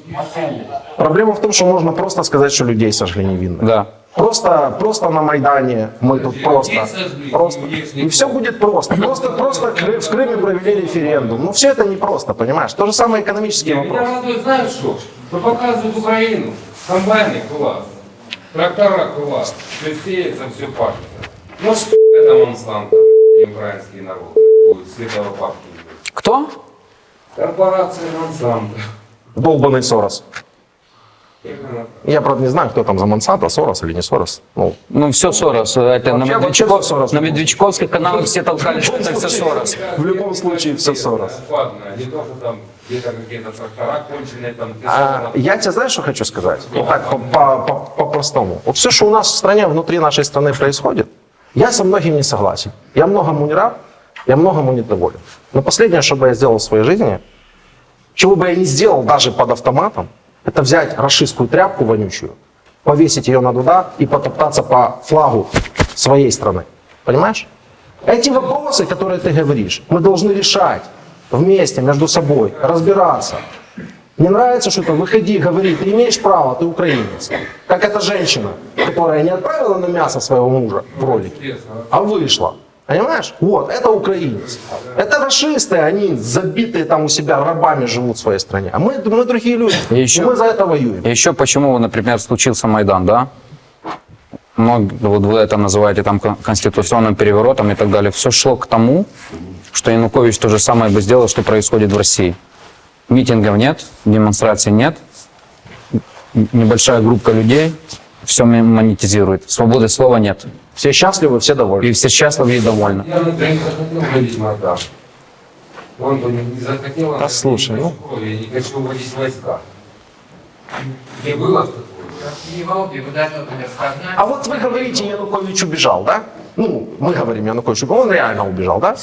Проблема в том, что можно просто сказать, что людей сожгли невинно. да. Просто, просто на Майдане мы тут просто, просто. И все будет просто. Просто, просто в Крыме провели референдум. Ну все это не просто, понимаешь? То же самое экономические Меня вопросы. радует, знаешь что? Что показывают Украину. Комбайны класс. Трактора класс. Все сеется, все пахнет. Ну что это Монсанто, украинский народ, будет с этого пахнет. Кто? Корпорация Монсанто. Долбанный Сорос. Я, правда, не знаю, кто там за Монсанто, Сорос или не Сорос. Ну, Ну, все Сорос. Это на, Вообще- Медведчуков- вообще Сорос. на Медведчуковских каналах все толкали, что это все Сорос. в любом случае все Сорос. Не А, я тебе знаешь, что хочу сказать? Вот так по- по- по- по-простому. Вот все, что у нас в стране, внутри нашей страны происходит, я со многим не согласен. Я многому не рад, я многому недоволен. Но последнее, что бы я сделал в своей жизни, чего бы я не сделал даже под автоматом, это взять расистскую тряпку вонючую, повесить ее на дуда и потоптаться по флагу своей страны. Понимаешь? Эти вопросы, которые ты говоришь, мы должны решать вместе, между собой, разбираться. Не нравится что-то, выходи, говори, ты имеешь право, ты украинец. Как эта женщина, которая не отправила на мясо своего мужа в ролике, а вышла. Понимаешь? Вот, это украинец. Это расисты, они забитые там у себя рабами живут в своей стране. А мы, мы другие люди. И еще- И мы за это воюем. Еще почему, например, случился Майдан, да? Многие, вот вы это называете там кон- конституционным переворотом и так далее. Все шло к тому, что Янукович то же самое бы сделал, что происходит в России. Митингов нет, демонстраций нет, небольшая группа людей все монетизирует. Свободы слова нет. Все счастливы, все довольны. И все счастливы и довольны. Он бы не захотел. он Да слушай, ну. Я не хочу вводить войска. Не было А вот вы говорите, Янукович убежал, да? Ну, мы говорим, Янукович убежал, он реально убежал, да?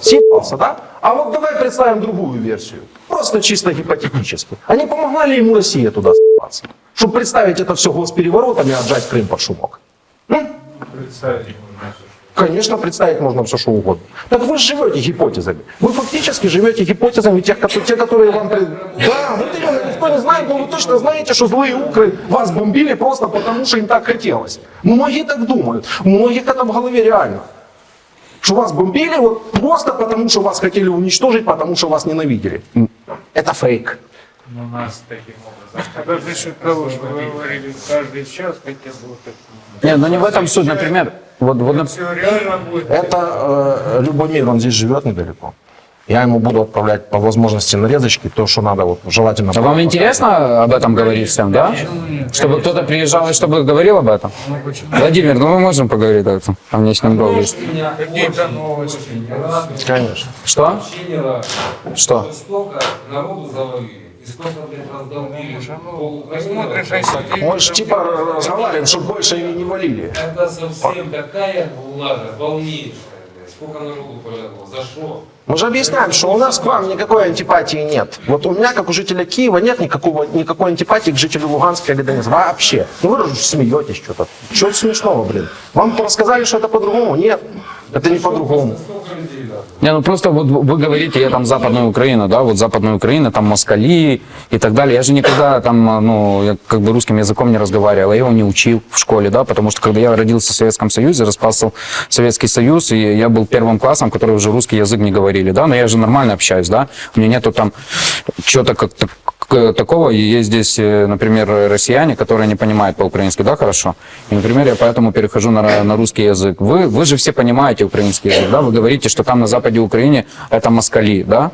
Съебался, да? А вот давай представим другую версию. Просто чисто гипотетически. А не помогла ли ему Россия туда съебаться? Чтобы представить это все госпереворотом и отжать Крым под шумок. Конечно, представить можно все, что угодно. Так вы живете гипотезами. Вы фактически живете гипотезами тех, которые, те, которые вам... пред- Да, вот именно, никто не знает, но вы точно знаете, что злые укры вас бомбили просто потому, что им так хотелось. Многие так думают. У многих это в голове реально. Что вас бомбили вот просто потому, что вас хотели уничтожить, потому что вас ненавидели. Это фейк. У нас таким образом. За счет того, что вы говорили, каждый час хотя бы вот это. Нет, ну не в этом суть, например. Вот, вот, нап- Все реально будет. Это э, Любомир, он здесь живет недалеко. Я ему буду отправлять по возможности нарезочки, то, что надо, вот, желательно. А вам интересно об этом говорить всем, да? Чтобы кто-то приезжал и чтобы говорил об этом? Владимир, ну мы можем поговорить об этом, о внешнем долге. Какие-то новости. Конечно. Что? Не. Что? Столько народу завалили. Же типа разговариваем, чтобы больше не валили. Это совсем такая влага, полнейшая. блядь. Сколько народу полягло? За что? Мы же объясняем, что у нас к вам никакой антипатии нет. Вот у меня, как у жителя Киева, нет никакого, никакой антипатии к жителю Луганска или Донецка. Вообще. Ну вы же смеетесь что-то. Что смешного, блин? Вам рассказали, что это по-другому? Нет. Это не по-другому. Не, ну просто вот вы говорите, я там Западная Украина, да, вот Западная Украина, там москали и так далее. Я же никогда там, ну, я как бы русским языком не разговаривал, я его не учил в школе, да, потому что когда я родился в Советском Союзе, распался Советский Союз, и я был первым классом, который уже русский язык не говорили, да, но я же нормально общаюсь, да, у меня нету там чего-то как к- такого, есть здесь, э, например, россияне, которые не понимают по-украински, да, хорошо, и, например, я поэтому перехожу на, на русский язык. Вы, вы же все понимаете украинский язык, да, вы говорите, что там на западе Украины это москали, да,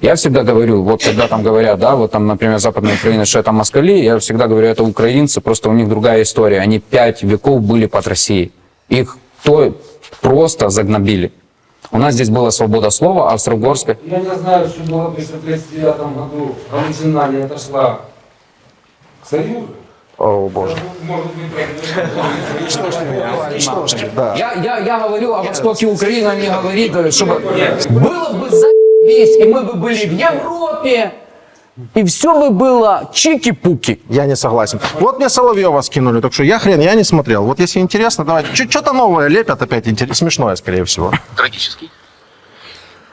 я всегда говорю, вот когда там говорят, да, вот там, например, Западная Украина, что это москали, я всегда говорю, это украинцы, просто у них другая история. Они пять веков были под Россией. Их то просто загнобили. У нас здесь была свобода слова, а в Австро-Угорской Я не знаю, что было при 1939 году. Галичина не отошла к Союзу. О, боже. Да. Я, я, я говорю о востоке Украины, а не говорит, э, чтобы было бы заебись, и мы бы были в Европе, И все бы было чики-пуки. Я не согласен. Вот мне Соловьева скинули, так что я хрен, я не смотрел. Вот если интересно, давайте. Что-то новое лепят опять, интерес- смешное, скорее всего. Трагический.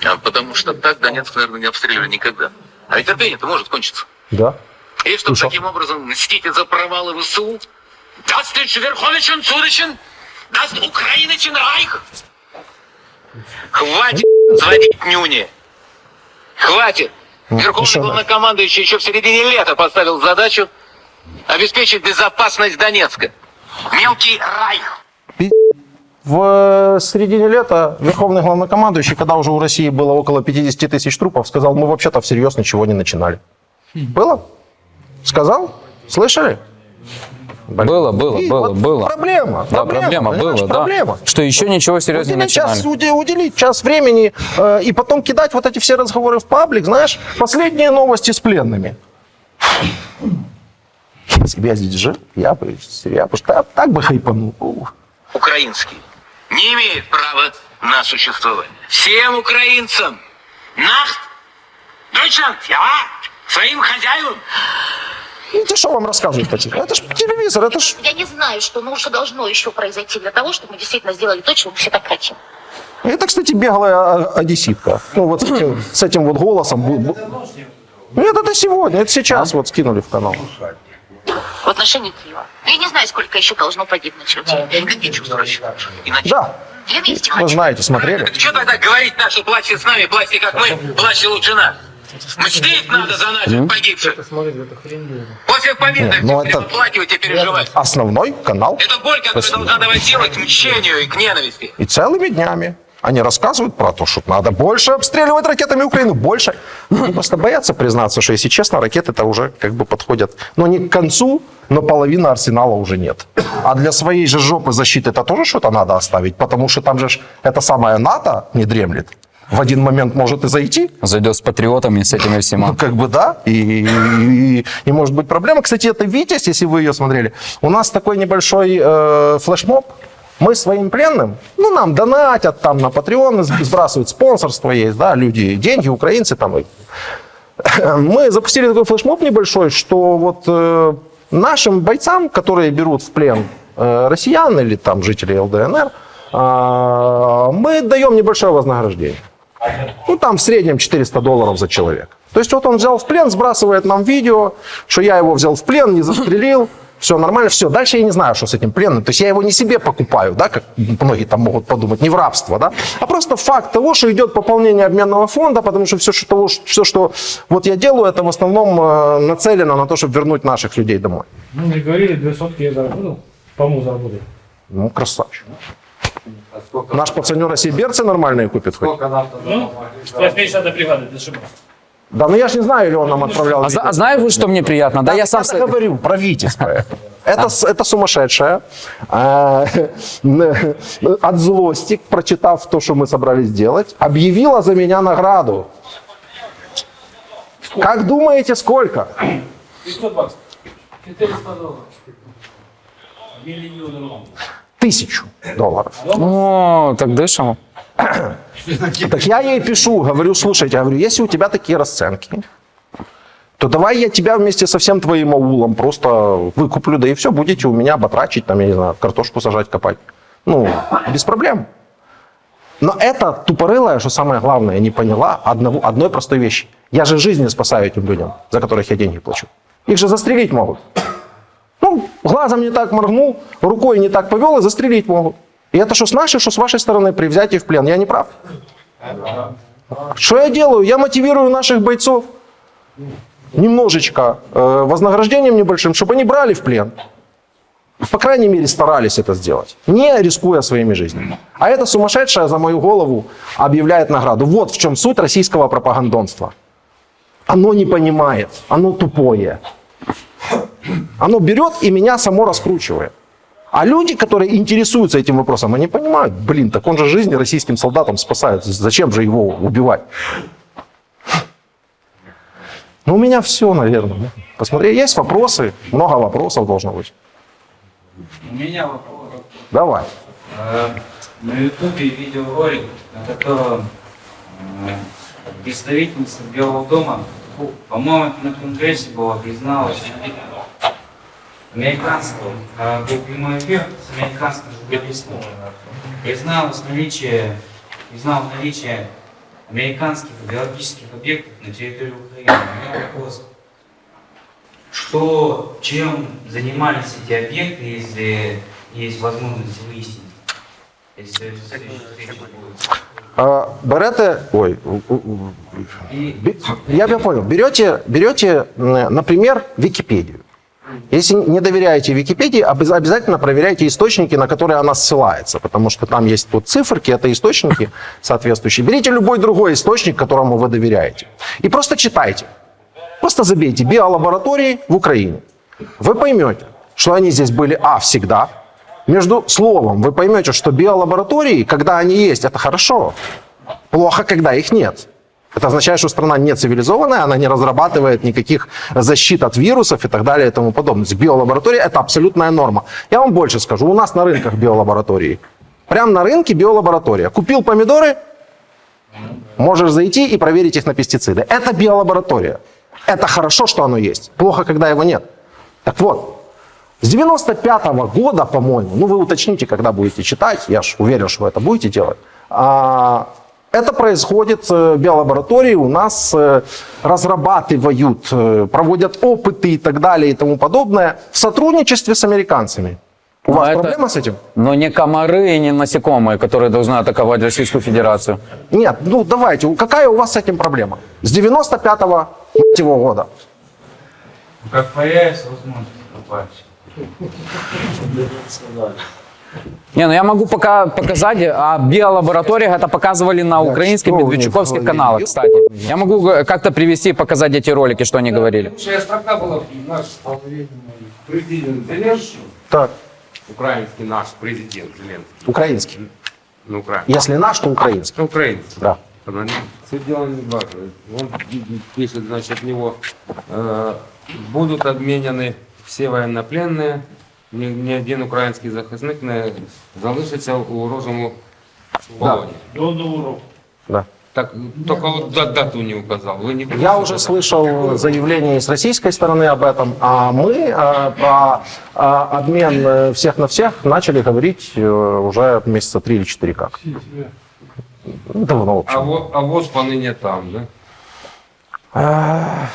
А, потому что так Донецк, наверное, не обстреливали никогда. А ведь терпение-то может кончиться. Да. И чтобы таким образом мстить за провалы ВСУ, даст лишь Верховичен Цуричен, даст Украиничен Райх. Хватит звонить нюни. Хватит. Верховный главнокомандующий еще в середине лета поставил задачу обеспечить безопасность Донецка. Мелкий Райх. В э, середине лета верховный главнокомандующий, когда уже у России было около 50 тысяч трупов, сказал, мы вообще-то всерьез ничего не начинали. Было? Сказал? Слышали? Было, было, И было, вот было. Проблема. Да, проблема, было, да. проблема. Что еще ничего серьезного не Уделить час, начинали. уде- уделить час времени э, и потом кидать вот эти все разговоры в паблик, знаешь, последние новости с пленными. Если бы я здесь жил, я бы, я бы так, так бы хайпанул. Украинский не имеет права на существование. Всем украинцам Нахт, Deutschland, я своим хозяевам Ну, Это что вам рассказывать хотите? Это ж телевизор, это ж... Я не знаю, что ну, что должно еще произойти для того, чтобы мы действительно сделали то, чего мы все так хотим. Это, кстати, беглая а, одесситка. Ну, вот с этим, с этим вот голосом. Нет, это сегодня, это сейчас вот скинули в канал. В отношении Киева. Я не знаю, сколько еще должно погибнуть людей. Какие чувства расчет? Иначе. Да, Я вместе вы знаете, смотрели. Что тогда говорить что плачьте с нами, плачьте как мы, плачьте лучше нас? Мстить надо за наших погибших. После победы Не, ну это- оплакивать и переживать. Основной канал. Это боль, которая должна давать силы к мщению и к ненависти. И целыми днями они рассказывают про то, что надо больше обстреливать ракетами Украину, больше. Они просто боятся признаться, что, если честно, ракеты-то уже как бы подходят, ну, не к концу, но половины арсенала уже нет. А для своей же жопы защиты это тоже что-то надо оставить, потому что там же это самое НАТО не дремлет. В один момент может и зайти, Зайдет с патриотами, с этими ну, всеми. как бы да, и, и, и может быть проблема. Кстати, это Витязь, если вы ее смотрели. У нас такой небольшой э, флешмоб. Мы своим пленным, ну, нам донатят там на Patreon, сбрасывают спонсорство есть, да, люди, деньги, украинцы там. и- Мы запустили такой флешмоб небольшой, что вот э, нашим бойцам, которые берут в плен э, россиян или там жителей ЛДНР, э, мы даем небольшое вознаграждение. Ну, там в среднем 400 долларов за человек. То есть вот он взял в плен, сбрасывает нам видео, что я его взял в плен, не застрелил, все нормально, все. Дальше я не знаю, что с этим пленным. То есть я его не себе покупаю, да, как многие там могут подумать, не в рабство, да, а просто факт того, что идет пополнение обменного фонда, потому что все, что, все, что вот я делаю, это в основном э, нацелено на то, чтобы вернуть наших людей домой. Ну, мне говорили, две сотки я заработал, по-моему, заработал. Ну, красавчик. Наш пацанера себе берцы нормальные купит хоть. Ну, 80-я бригада. Да, ну я ж не знаю, или он нам отправлял. А, а знаешь, вот что мне приятно? Да, я сам... Я говорю про Витязь. Это, это сумасшедшая. А, От злости, прочитав то, что мы собрались делать, объявила за меня награду. Как думаете, сколько? 500 баксов. 400 долларов. Миллион. Тысячу долларов. О, так дышим. Так я ей пишу, говорю, слушайте, я говорю, если у тебя такие расценки, то давай я тебя вместе со всем твоим аулом просто выкуплю, да и все, будете у меня батрачить, там, я не знаю, картошку сажать, копать. Ну, без проблем. Но это тупорылая, что самое главное, не поняла одного, одной простой вещи. Я же жизни спасаю этим людям, за которых я деньги плачу. Их же застрелить могут. Глазом не так моргнул, рукой не так повел, и застрелить могут. И это что с нашей, что с вашей стороны при взятии в плен. Я не прав. Что я делаю? Я мотивирую наших бойцов немножечко э, вознаграждением небольшим, чтобы они брали в плен. По крайней мере, старались это сделать, не рискуя своими жизнями. А это сумасшедшая за мою голову объявляет награду. Вот в чем суть российского пропагандонства. Оно не понимает, оно тупое. Оно берет и меня само раскручивает. А люди, которые интересуются этим вопросом, они понимают, блин, так он же жизни российским солдатам спасает, зачем же его убивать? Ну, у меня все, наверное. Посмотри, есть вопросы, много вопросов должно быть. У меня вопрос. Давай. Э, На ютубе видеоролик, на котором э, представительница Белого дома По-моему, на Конгрессе было призналось. Американского, был прямой эфир с американским журналистом. Призналось наличие, признал наличие американских биологических объектов на территории Украины. У меня вопрос. Что, чем занимались эти объекты, если есть возможность выяснить? Если? А, Берете, ой, бе- я бы понял, берете, берете, например, Википедию. Если не доверяете Википедии, обяз- обязательно проверяйте источники, на которые она ссылается, потому что там есть вот циферки, это источники соответствующие. Берите любой другой источник, которому вы доверяете, и просто читайте. Просто забейте биолаборатории в Украине. Вы поймете, что они здесь были, а, всегда. Между словом вы поймете, что биолаборатории, когда они есть, это хорошо. Плохо, когда их нет. Это означает, что страна не цивилизованная, она не разрабатывает никаких защит от вирусов и так далее и тому подобное. Биолаборатория – это абсолютная норма. Я вам больше скажу, у нас на рынках биолаборатории. Прямо на рынке биолаборатория. Купил помидоры, можешь зайти и проверить их на пестициды. Это биолаборатория. Это хорошо, что оно есть. Плохо, когда его нет. Так вот, с 95 года, по-моему, ну вы уточните, когда будете читать, я ж уверен, что вы это будете делать, а, это происходит э, в биолаборатории, у нас э, разрабатывают, э, проводят опыты и так далее и тому подобное в сотрудничестве с американцами. У Но вас это- проблема с этим? Но не комары и не насекомые, которые должны атаковать Российскую Федерацию. Нет, ну давайте, какая у вас с этим проблема? С 95-го его года. Как появится возможность попасть. Не, ну я могу пока показать, а биолабораториях это показывали на украинских них медведчуковских каналах, кстати. Я могу как-то привести и показать эти ролики, что они говорили. Лучшая страна была наш президент Зеленский, Так, украинский наш президент Зеленский, украинский. ну, украинский. Если наш, то украинский. Украинский. Да. Все дело не важно. Он пишет, значит, у него э, будут обменены все военнопленные, ні, ні один український захисник не залишиться у ворожому полоні. До нового року. Да. Так, только вот да- дату не указал. Вы не Я уже слышал заявление с российской стороны об этом, а мы э, про э, обмен э, всех на всех начали говорить э, уже месяца три или четыре как. Давно, в общем. А, во, а ВОЗ поныне там, да? Э,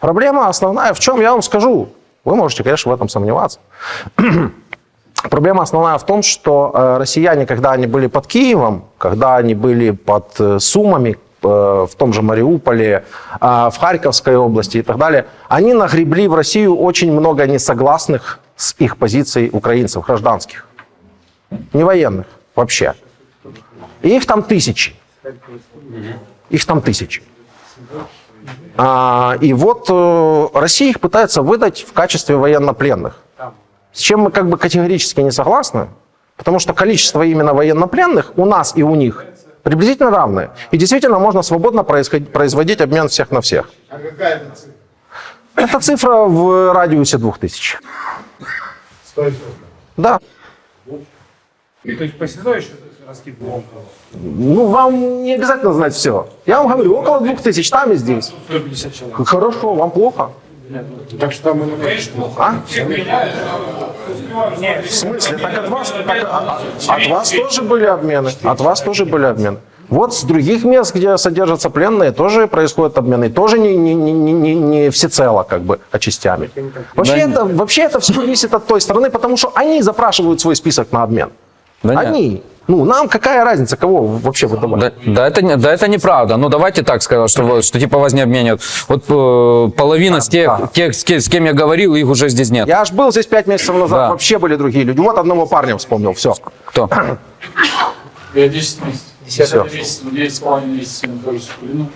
Проблема основная в чем, я вам скажу. Вы можете, конечно, в этом сомневаться. Проблема основная в том, что э, россияне, когда они были под Киевом, когда они были под э, Сумами, э, в том же Мариуполе, в Харьковской области и так далее, они нагребли в Россию очень много несогласных с их позицией украинцев, гражданских. Не военных вообще. И их там тысячи. Их там тысячи. А, и вот э, Россия их пытается выдать в качестве военнопленных. С чем мы как бы категорически не согласны, потому что количество именно военнопленных у нас и у них приблизительно равное. И действительно можно свободно производить обмен всех на всех. А какая это цифра? Это цифра в радиусе 2000. Стоит Да. То есть посчитай, что Ну, вам не обязательно знать все. Я вам говорю, около 2000 там и здесь. 150 человек. Хорошо, вам плохо? Так что там и конечно. А? В смысле? Так от вас, так, от вас тоже были обмены. От вас тоже были обмены. Вот с других мест, где содержатся пленные, тоже происходят обмены. Тоже не, не, не, не- не, не всецело, как бы, а частями. Вообще, это, вообще это все зависит от той стороны, потому что они запрашивают свой список на обмен. Да нет. Ну, нам какая разница, кого вообще выдавать? Да, да, это, не- да это неправда. Ну давайте так сказать, что, что типа вас не обменят. Вот э, половина с тех, тех с, ке- с кем я говорил, их уже здесь нет. Я аж был здесь пять месяцев назад, Да. вообще были другие люди. Вот одного парня вспомнил, все. Кто? Я 10 месяцев. Всё. месяц, 9 с половиной месяцев нахожусь в плену.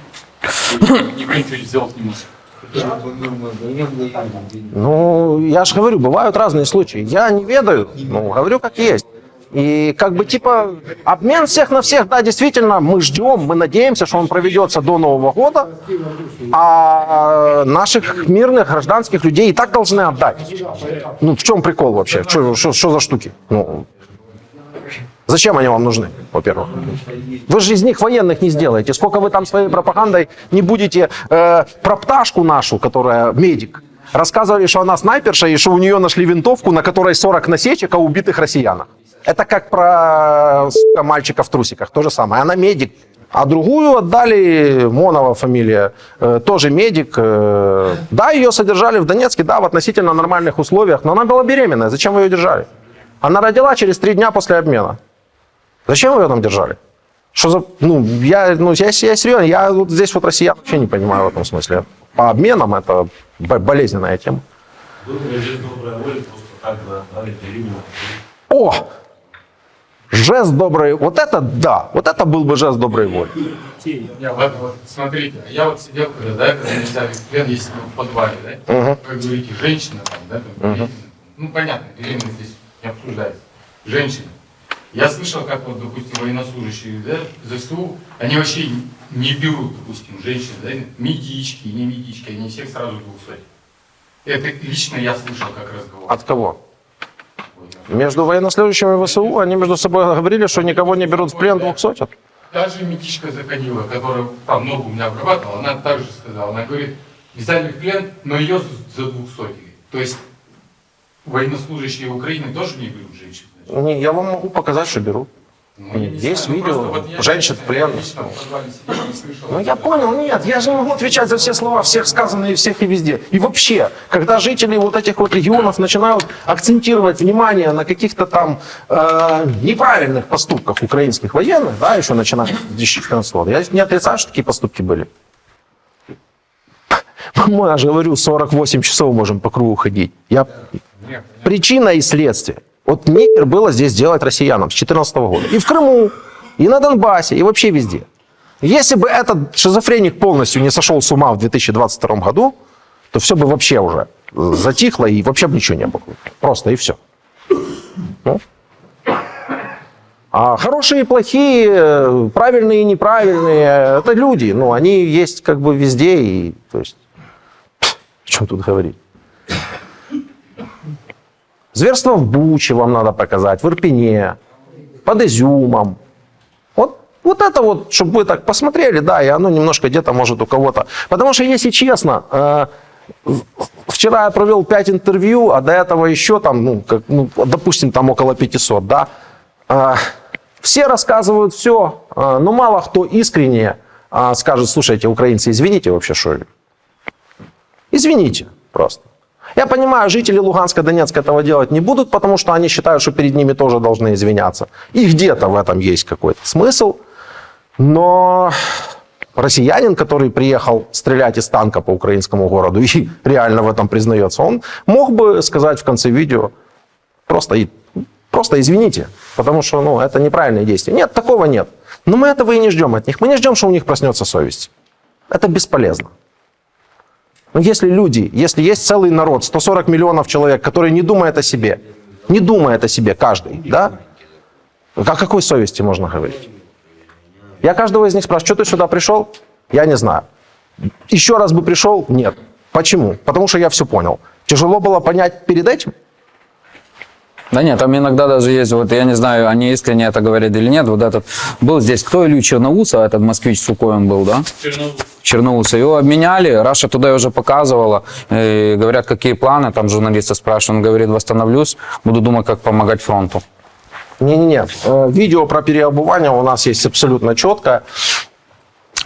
Никто ничего сделать не может. Ну, я же говорю, бывают разные случаи. Я не ведаю, ну, говорю как есть. И как бы типа обмен всех на всех, да, действительно, мы ждем, мы надеемся, что он проведется до Нового года, а наших мирных гражданских людей и так должны отдать. Ну, в чем прикол вообще? Что, за штуки? Ну, Зачем они вам нужны, во-первых? Вы же из них военных не сделаете. Сколько вы там своей пропагандой не будете э, про пташку нашу, которая медик, рассказывали, что она снайперша и что у нее нашли винтовку, на которой 40 насечек о убитых россиянах. Это как про сука, мальчика в трусиках, то же самое. Она медик. А другую отдали, Монова фамилия, э, тоже медик. э, да, ее содержали в Донецке, да, в относительно нормальных условиях, но она была беременная. Зачем вы ее держали? Она родила через три дня после обмена. Зачем вы ее там держали? Что за... Ну, я, ну, я, я серьезно, я вот здесь вот россиян вообще не понимаю в этом смысле. По обменам это бо- болезненная тема. О! Жест доброй... Вот это да, вот это был бы жест доброй воли. Я вот, вот, смотрите, я вот сидел, когда, да, когда меня взяли плен, если в подвале, да, Мгм. как говорите, женщина там, да, Мгм. беременна. ну понятно, беременность здесь не обсуждается, женщина. Я слышал, как вот, допустим, военнослужащие, да, ЗСУ, они вообще не берут, допустим, женщин, да, медички, не медички, они всех сразу двухсот. Это лично я слышал, как разговор. От кого? Между военнослужащими ВСУ они между собой говорили, что никого не берут в плен двух сотен. Даже медичка заходила, которая там ногу у меня обрабатывала, она также сказала, она говорит, взяли в плен, но ее за двухсотый. То есть военнослужащие Украины тоже не берут женщин. Не, я вам могу показать, что берут. Ну, я не Есть знаю, ну, видео просто вот женщин в плен. лично в подвале сидел и слышал. Ну я понял, нет, я же не могу отвечать за все слова, всех сказанные, всех и везде. И вообще, когда жители вот этих вот регионов начинают акцентировать внимание на каких-то там э, неправильных поступках украинских военных, да, еще начиная с 2014 года, я не отрицаю, что такие поступки были. Мы, я же говорю, 48 часов можем по кругу ходить. Я... Причина и следствие. Вот нехер было здесь делать россиянам с 2014 года. И в Крыму, и на Донбассе, и вообще везде. Если бы этот шизофреник полностью не сошел с ума в 2022 году, то все бы вообще уже затихло и вообще бы ничего не было. Просто и все. Ну. А хорошие и плохие, правильные и неправильные, это люди. Ну, они есть как бы везде. И, то есть, о чем тут говорить? Зверство в Буче вам надо показать, в Ирпене, под Изюмом. Вот, вот это вот, чтобы вы так посмотрели, да, и оно немножко где-то может у кого-то. Потому что, если честно, э, вчера я провел 5 интервью, а до этого еще там, ну, как, ну допустим, там около 500, да. Э, все рассказывают все, э, но мало кто искренне скажет, слушайте, украинцы, извините вообще, что ли? Извините просто. Я понимаю, жители Луганска, Донецка этого делать не будут, потому что они считают, что перед ними тоже должны извиняться. И где-то в этом есть какой-то смысл. Но россиянин, который приехал стрелять из танка по украинскому городу и реально в этом признается, он мог бы сказать в конце видео просто, просто извините, потому что ну, это неправильные действия. Нет, такого нет. Но мы этого и не ждем от них. Мы не ждем, что у них проснется совесть. Это бесполезно. Но если люди, если есть целый народ, 140 миллионов человек, который не думает о себе, не думает о себе каждый, да? О какой совести можно говорить? Я каждого из них спрашиваю, что ты сюда пришел? Я не знаю. Еще раз бы пришел? Нет. Почему? Потому что я все понял. Тяжело было понять перед этим? Да нет, там иногда даже есть, вот я не знаю, они искренне это говорят или нет, вот этот, был здесь, кто Илью Черноуса, этот москвич Сухой он был, да? Черноуса. Его обменяли, Раша туда уже показывала, и говорят, какие планы, там журналисты спрашивают, он говорит, восстановлюсь, буду думать, как помогать фронту. Не-не-не. Э, Видео про переобувание у нас есть абсолютно четко.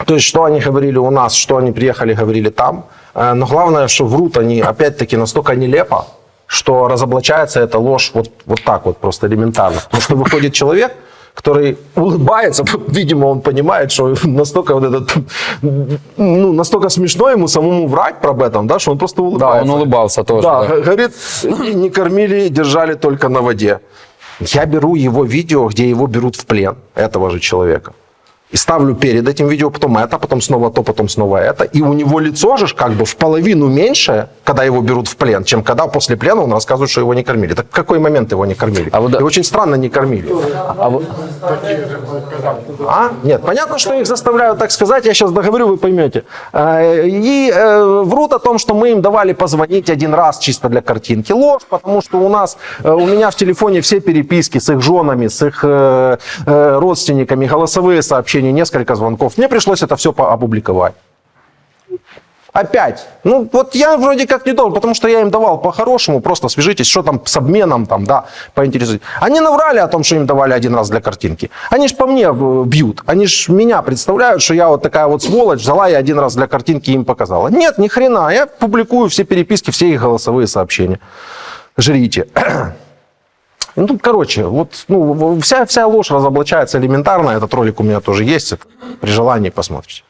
То есть, что они говорили у нас, что они приехали, говорили там. Э, Но главное, что врут они, опять-таки, настолько нелепо, что разоблачается эта ложь вот, вот так вот, просто элементарно. Потому что выходит человек, который улыбается, видимо, он понимает, что настолько вот этот, ну, настолько смешно ему самому врать про этом, да, что он просто улыбается. Да, он улыбался тоже. Да, да. говорит, не кормили, держали только на воде. Я беру его видео, где его берут в плен, этого же человека. И ставлю перед этим видео, потом это, потом снова то, потом снова это. И у него лицо же как бы в половину меньше, когда его берут в плен, чем когда после плена он рассказывает, что его не кормили. Так в какой момент его не кормили? А вот И очень странно не кормили. А вот- А? Нет, понятно, что их заставляют так сказать, я сейчас договорю, вы поймете. Э, И э, врут о том, что мы им давали позвонить один раз чисто для картинки. Ложь, потому что у нас, э, у меня в телефоне все переписки с их женами, с их родственниками, голосовые сообщения, несколько звонков. Мне пришлось это все опубликовать. Опять. Ну, вот я вроде как не должен, потому что я им давал по-хорошему, просто свяжитесь, что там с обменом, там, да, поинтересуйтесь. Они наврали о том, что им давали один раз для картинки. Они ж по мне э, бьют. Они ж меня представляют, что я вот такая вот сволочь, взяла я один раз для картинки им показала. Нет, ни хрена. Я публикую все переписки, все их голосовые сообщения. Жрите. Ну, короче, вот ну, вся, вся ложь разоблачается элементарно. Этот ролик у меня тоже есть. При желании посмотрите.